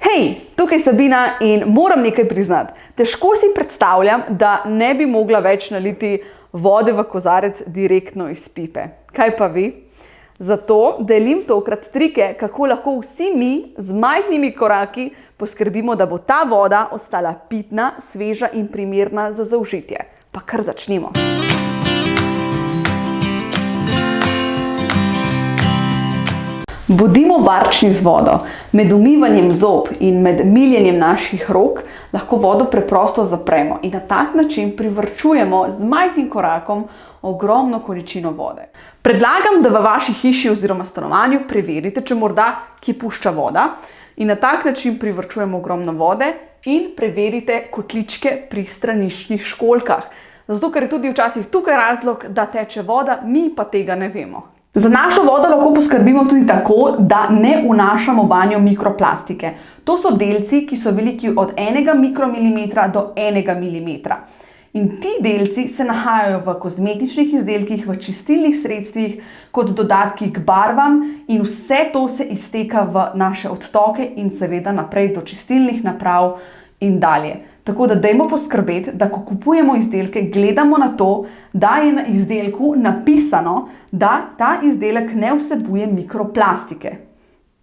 Hej, tukaj je Sabina in moram nekaj priznati. Težko si predstavljam, da ne bi mogla več naliti vode v kozarec direktno iz pipe. Kaj pa vi? Zato delim tokrat trike, kako lahko vsi mi z majhnimi koraki poskrbimo, da bo ta voda ostala pitna, sveža in primerna za zaužitje. Pa kar začnimo. Bodimo varčni z vodo. Med umivanjem zob in med miljenjem naših rok lahko vodo preprosto zapremo in na tak način privrčujemo z majhnim korakom ogromno količino vode. Predlagam, da v vaši hiši oziroma stanovanju preverite, če morda ki pušča voda in na tak način privrčujemo ogromno vode in preverite kotličke pri straniščnih školkah. Zato, ker je tudi včasih tukaj razlog, da teče voda, mi pa tega ne vemo. Za našo vodo lahko poskrbimo tudi tako, da ne vnašamo vanjo mikroplastike. To so delci, ki so veliki od enega mikromilimetra do enega milimetra. In ti delci se nahajajo v kozmetičnih izdelkih, v čistilnih sredstvih, kot dodatki k barvam in vse to se izteka v naše odtoke in seveda naprej do čistilnih naprav in dalje. Tako da dajmo poskrbeti, da ko kupujemo izdelke, gledamo na to, da je na izdelku napisano, da ta izdelek ne vsebuje mikroplastike.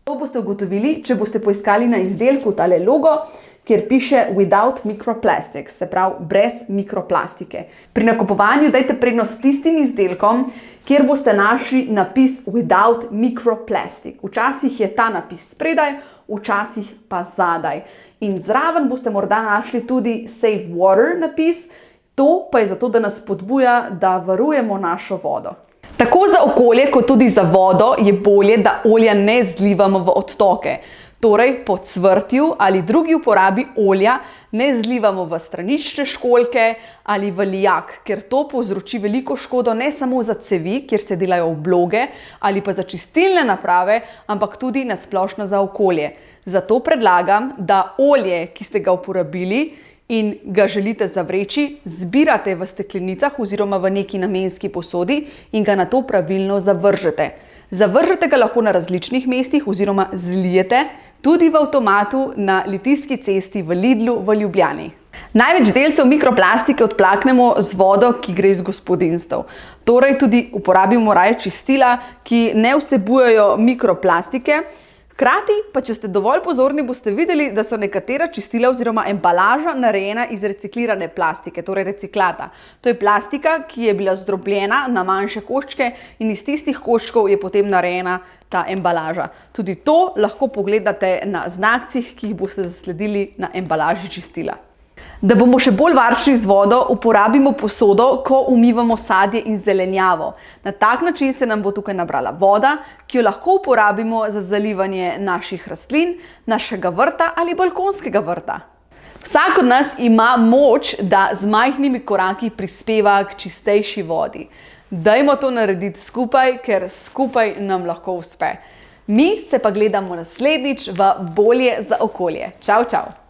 To boste ugotovili, če boste poiskali na izdelku tale logo, kjer piše Without Microplastics, se pravi brez mikroplastike. Pri nakupovanju dajte prednost tistim izdelkom, kjer boste našli napis Without Microplastic. Včasih je ta napis spredaj, včasih pa zadaj. In zraven boste morda našli tudi Save Water napis, to pa je zato, da nas spodbuja, da varujemo našo vodo. Tako za okolje, kot tudi za vodo je bolje, da olja ne zlivamo v odtoke. Torej, po cvrtju ali drugi uporabi olja ne zlivamo v stranične školjke ali v lijak, ker to povzroči veliko škodo ne samo za cevi, kjer se delajo obloge, ali pa za čistilne naprave, ampak tudi na splošno za okolje. Zato predlagam, da olje, ki ste ga uporabili in ga želite zavreči, zbirate v steklenicah oziroma v neki namenski posodi in ga nato pravilno zavržete. Zavržete ga lahko na različnih mestih oziroma zlijete, tudi v avtomatu na Litijski cesti v Lidlu v Ljubljani. Največ delcev mikroplastike odplaknemo z vodo, ki gre iz gospodinstv. Torej tudi uporabimo raje čistila, ki ne vsebujejo mikroplastike. Hkrati pa, če ste dovolj pozorni, boste videli, da so nekatera čistila oziroma embalaža narejena iz reciklirane plastike, torej reciklata. To je plastika, ki je bila zdrobljena na manjše koščke in iz tistih koščkov je potem narejena ta embalaža. Tudi to lahko pogledate na znakcih, ki jih boste zasledili na embalaži čistila. Da bomo še bolj varčni z vodo, uporabimo posodo, ko umivamo sadje in zelenjavo. Na tak način se nam bo tukaj nabrala voda, ki jo lahko uporabimo za zalivanje naših rastlin, našega vrta ali balkonskega vrta. Vsak od nas ima moč, da z majhnimi koraki prispeva k čistejši vodi. Dajmo to narediti skupaj, ker skupaj nam lahko uspe. Mi se pa gledamo naslednjič v Bolje za okolje. Čau, čau!